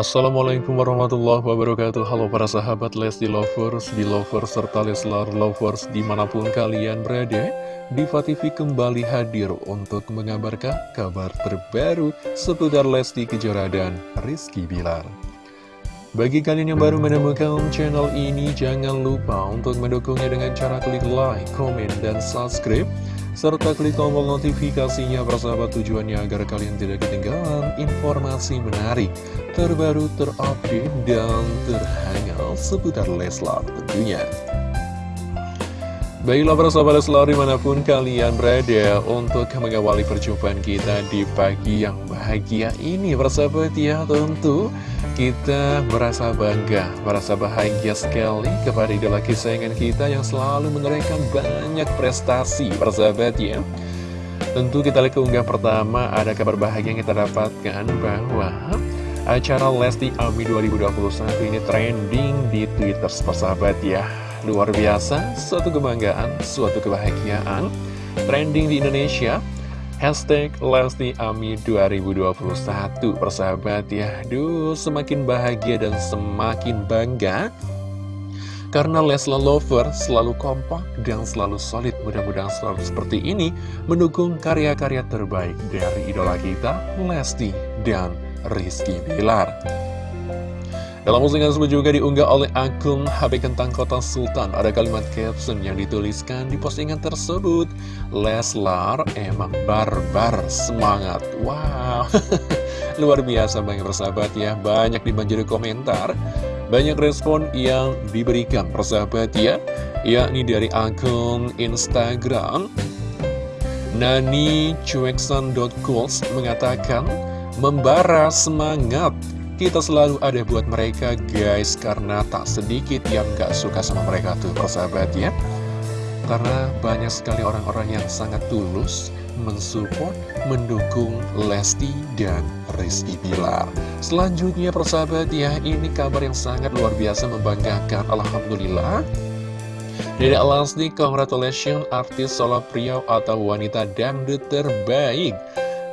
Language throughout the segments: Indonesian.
Assalamualaikum warahmatullahi wabarakatuh. Halo para sahabat Lesti Lovers, Belovers, serta Leslar Lovers di mana pun kalian berada Diva TV kembali hadir untuk mengabarkan kabar terbaru seputar Lesti Kejora dan Rizky Bilar. Bagi kalian yang baru menemukan channel ini jangan lupa untuk mendukungnya dengan cara klik like, komen, dan subscribe serta klik tombol notifikasinya persahabat tujuannya agar kalian tidak ketinggalan informasi menarik, terbaru, terupdate, dan terhangat seputar Leslar tentunya. Baiklah persahabat Leslar di mana pun kalian berada untuk mengawali perjumpaan kita di pagi yang bahagia ini persahabat ya tentu kita merasa bangga, merasa bahagia sekali kepada idola kesayangan kita yang selalu menorehkan banyak prestasi, persahabat ya. Tentu kita lihat keunggah pertama, ada kabar bahagia yang kita dapatkan bahwa acara Lesti Ami 2021 ini trending di Twitter, persahabat ya. Luar biasa, suatu kebanggaan, suatu kebahagiaan, trending di Indonesia. Hashtag Lesti Ami 2021 Persahabat ya. Duh semakin bahagia dan semakin bangga. Karena Lesla Lover selalu kompak dan selalu solid Mudah-mudahan selalu seperti ini Mendukung karya-karya terbaik dari idola kita Lesti dan Rizky Bilar dalam postingan tersebut juga diunggah oleh akun HB Kentang Kota Sultan. Ada kalimat caption yang dituliskan di postingan tersebut. Leslar emang barbar semangat. Wow. Luar biasa banyak persahabat ya. Banyak dibanjiri komentar. Banyak respon yang diberikan persahabat ya. Yakni dari akun Instagram Nani Cueksan.cools mengatakan Membara semangat kita selalu ada buat mereka guys Karena tak sedikit yang gak suka sama mereka tuh persahabat ya. Karena banyak sekali orang-orang yang sangat tulus Mensupport, mendukung Lesti dan Rizky Bilar. Selanjutnya persahabat ya Ini kabar yang sangat luar biasa membanggakan Alhamdulillah. Dede Lesti, congratulations artis solo pria atau wanita dangdut terbaik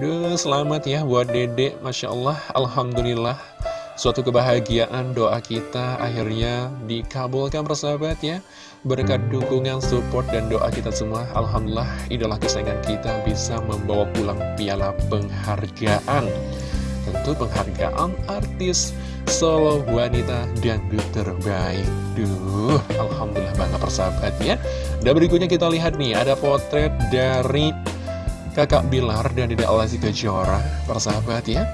Duh, selamat ya buat Dede, Masya Allah, Alhamdulillah Suatu kebahagiaan doa kita akhirnya dikabulkan persahabat ya. Berkat dukungan, support, dan doa kita semua Alhamdulillah idola kesayangan kita bisa membawa pulang piala penghargaan. Tentu penghargaan artis solo wanita dan terbaik. Duh, Alhamdulillah bangga persahabat ya. Dan berikutnya kita lihat nih ada potret dari kakak Bilar dan Dede Alasi Kejora Persahabat ya.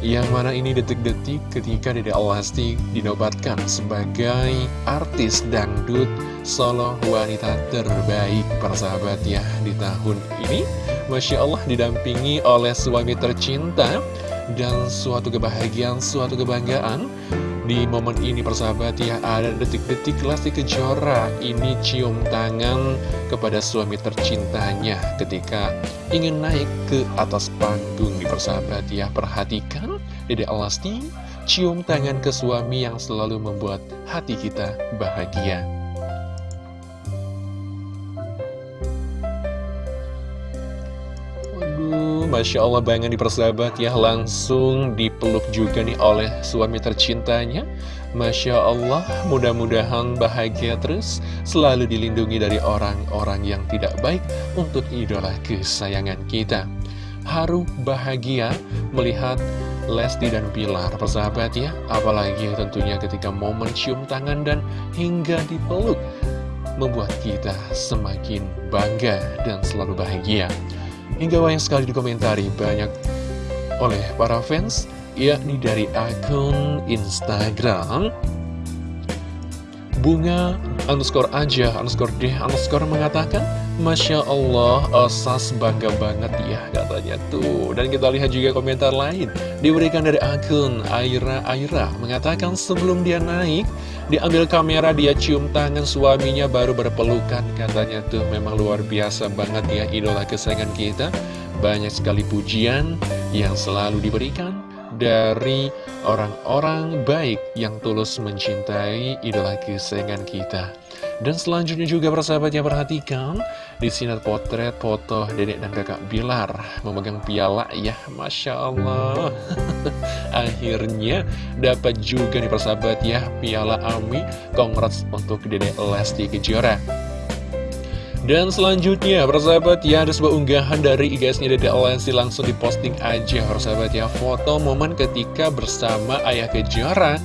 Yang mana ini detik-detik ketika Dede Alasti dinobatkan sebagai artis dangdut solo wanita terbaik persahabat ya di tahun ini. Masya Allah didampingi oleh suami tercinta dan suatu kebahagiaan, suatu kebanggaan di momen ini persahabat ya ada detik-detik Lesti Kejora. Ini cium tangan kepada suami tercintanya ketika ingin naik ke atas panggung di persahabat ya. Perhatikan Dede Alasti cium tangan ke suami yang selalu membuat hati kita bahagia Masya Allah banget di persahabat ya Langsung dipeluk juga nih oleh suami tercintanya. Masya Allah mudah-mudahan bahagia terus Selalu dilindungi dari orang-orang yang tidak baik Untuk idola kesayangan kita. Haru bahagia melihat Lesti dan Pilar persahabat ya. Apalagi tentunya ketika momen cium tangan dan hingga dipeluk Membuat kita semakin bangga dan selalu bahagia Hingga banyak sekali dikomentari banyak oleh para fans yakni dari akun Instagram Bunga underscore aja underscore deh underscore mengatakan Masya Allah Osas bangga banget ya katanya tuh. Dan kita lihat juga komentar lain Diberikan dari akun Aira Aira Mengatakan sebelum dia naik Diambil kamera dia cium tangan suaminya baru berpelukan Katanya tuh memang luar biasa banget ya idola kesayangan kita Banyak sekali pujian yang selalu diberikan dari orang-orang baik yang tulus mencintai idola kesayangan kita. Dan selanjutnya juga persahabat yang perhatikan, Di sini ada potret foto dedek dan kakak Bilar memegang piala ya, Masya Allah. Akhirnya dapat juga nih persahabat ya, piala Ami. Congrats untuk dedek Lesti Kejora. Dan selanjutnya, persahabat ya, ada sebuah unggahan dari IGS-nya Dede Lesti langsung diposting aja, persahabat ya. Foto momen ketika bersama Ayah Kejora,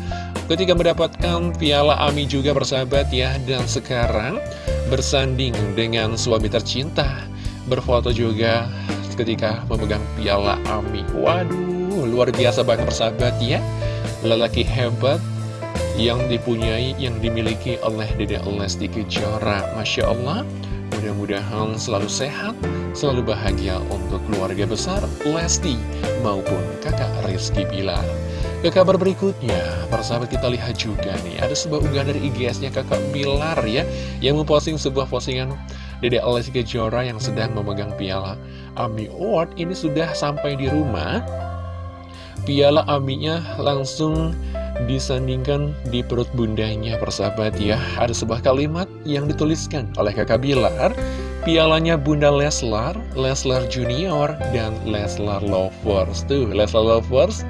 ketika mendapatkan piala AMI juga, persahabat ya. Dan sekarang, bersanding dengan suami tercinta Berfoto juga ketika memegang piala AMI Waduh, luar biasa banget persahabat ya. Lelaki hebat yang dipunyai, yang dimiliki oleh Dede Lesti Kejora. Masya Allah Mudah-mudahan selalu sehat, selalu bahagia untuk keluarga besar Lesti maupun kakak Rizky Bilar. Ke kabar berikutnya, para sahabat kita lihat juga nih, ada sebuah unggahan dari IGS-nya kakak Bilar ya, yang memposting sebuah postingan Dede Alessi Kejora yang sedang memegang piala AMI Award. Ini sudah sampai di rumah, piala AMI-nya langsung disandingkan di perut bundanya persahabat ya. Ada sebuah kalimat yang dituliskan oleh kakak Bilar. Pialanya Bunda Leslar, Leslar Junior, dan Leslar Lovers. Tuh, Leslar Lovers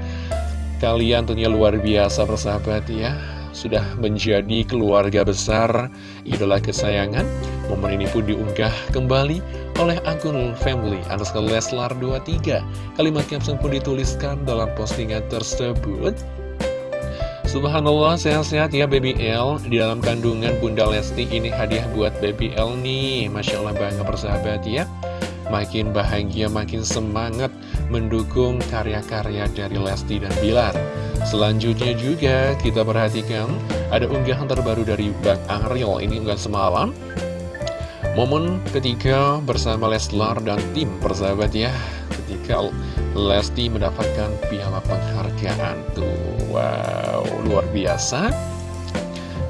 Kalian tentunya luar biasa persahabat ya. Sudah menjadi keluarga besar Idola kesayangan. Momen ini pun diunggah kembali oleh akun family underscore Leslar 23 Kalimat caption pun dituliskan dalam postingan tersebut. Subhanallah sehat-sehat ya Baby L. Di dalam kandungan Bunda Lesti ini hadiah buat Baby L nih. Masya Allah bangga persahabat ya. Makin bahagia, makin semangat mendukung karya-karya dari Lesti dan Bilar. Selanjutnya juga kita perhatikan ada unggahan terbaru dari Bang Ariel, ini unggahan semalam. Momen ketika bersama Leslar dan tim persahabat ya, ketika Lesti mendapatkan piala penghargaan tuh. Wow, luar biasa.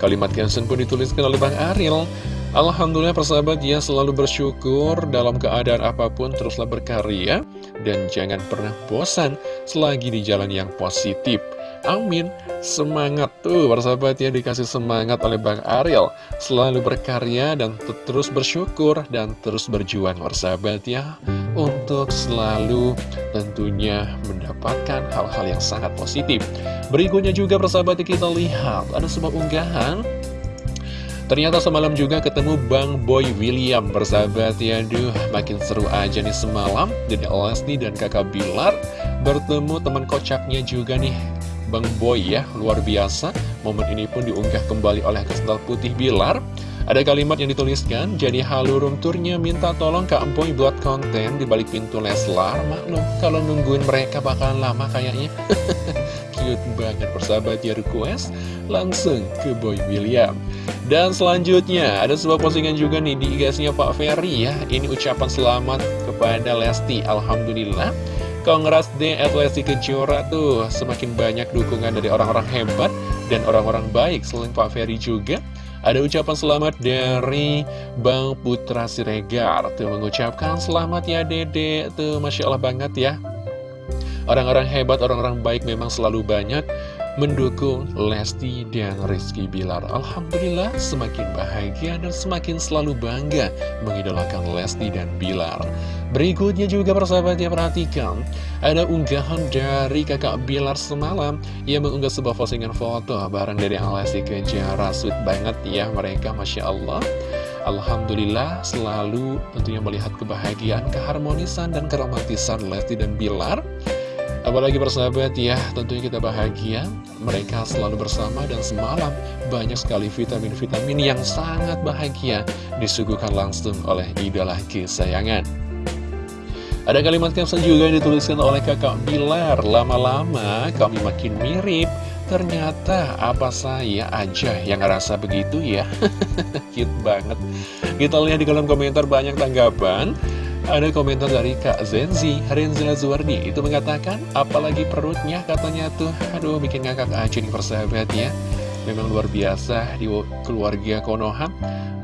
Kalimat caption pun dituliskan oleh Bang Ariel. Alhamdulillah persahabat ya selalu bersyukur dalam keadaan apa pun teruslah berkarya dan jangan pernah bosan selagi di jalan yang positif. Amin. Semangat tuh persahabat ya dikasih semangat oleh Bang Ariel. Selalu berkarya dan terus bersyukur dan terus berjuang persahabat ya. Untuk selalu tentunya mendapatkan hal-hal yang sangat positif. Berikutnya juga persahabat kita lihat ada sebuah unggahan Ternyata semalam juga ketemu Bang Boy William bersahabat ya Aduh makin seru aja nih semalam Dede Lesti dan kakak Bilar Bertemu teman kocaknya juga nih Bang Boy ya luar biasa Momen ini pun diunggah kembali oleh Kesendal Putih Bilar ada kalimat yang dituliskan, jadi halu room turnya minta tolong Kak Boy buat konten di balik pintu Leslar. Maklum, kalau nungguin mereka bakalan lama kayaknya. Cute banget persahabat ya request, langsung ke Boy William. Dan selanjutnya, ada sebuah postingan juga nih di IG-nya Pak Ferry ya. Ini ucapan selamat kepada Lesti, Alhamdulillah. Congrats deh at Lesti Kejora tuh, semakin banyak dukungan dari orang-orang hebat dan orang-orang baik selain Pak Ferry juga. Ada ucapan selamat dari Bang Putra Siregar Tuh mengucapkan selamat ya dede Tuh Masya Allah banget ya Orang-orang hebat, orang-orang baik memang selalu banyak mendukung Lesti dan Rizky Bilar. Alhamdulillah semakin bahagia dan semakin selalu bangga mengidolakan Lesti dan Bilar. Berikutnya juga persahabat yang perhatikan, ada unggahan dari kakak Bilar semalam yang mengunggah sebuah postingan foto bareng dari Lesti Kejara. Sweet banget ya mereka, Masya Allah. Alhamdulillah selalu tentunya melihat kebahagiaan, keharmonisan, dan keromantisan Lesti dan Bilar. Apalagi persahabat ya, tentunya kita bahagia, mereka selalu bersama dan semalam banyak sekali vitamin-vitamin yang sangat bahagia disuguhkan langsung oleh idola kesayangan. Ada kalimat caption juga yang dituliskan oleh kakak Bilar, lama-lama kami makin mirip, ternyata apa saya aja yang ngerasa begitu ya, cute banget. Kita lihat di kolom komentar banyak tanggapan, ada komentar dari Kak Zenzi, Renzila Zuwardi, itu mengatakan, apalagi perutnya katanya tuh, aduh bikin ngakak aja nih persahabat ya. Memang luar biasa di keluarga Konoha,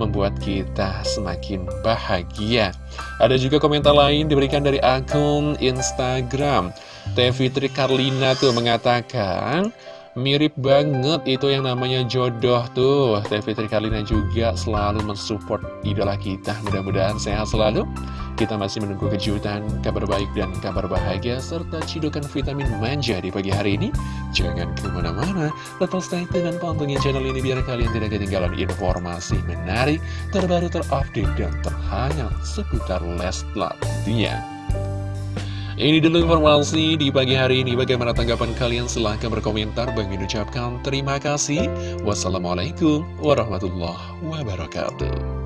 membuat kita semakin bahagia. Ada juga komentar lain diberikan dari akun Instagram. Teh Fitri Karlina tuh mengatakan, Mirip banget itu yang namanya jodoh tuh Teh Fitri Kalina juga selalu mensupport idola kita Mudah-mudahan sehat selalu Kita masih menunggu kejutan, kabar baik dan kabar bahagia Serta cidukan vitamin manja di pagi hari ini Jangan ke mana-mana Tetap stay tune dan pantengin channel ini Biar kalian tidak ketinggalan informasi menarik Terbaru terupdate dan terhangat Seputar Leslar ini dulu informasi di pagi hari ini. Bagaimana tanggapan kalian? Silahkan berkomentar. Bang ucapkan terima kasih. Wassalamualaikum warahmatullahi wabarakatuh.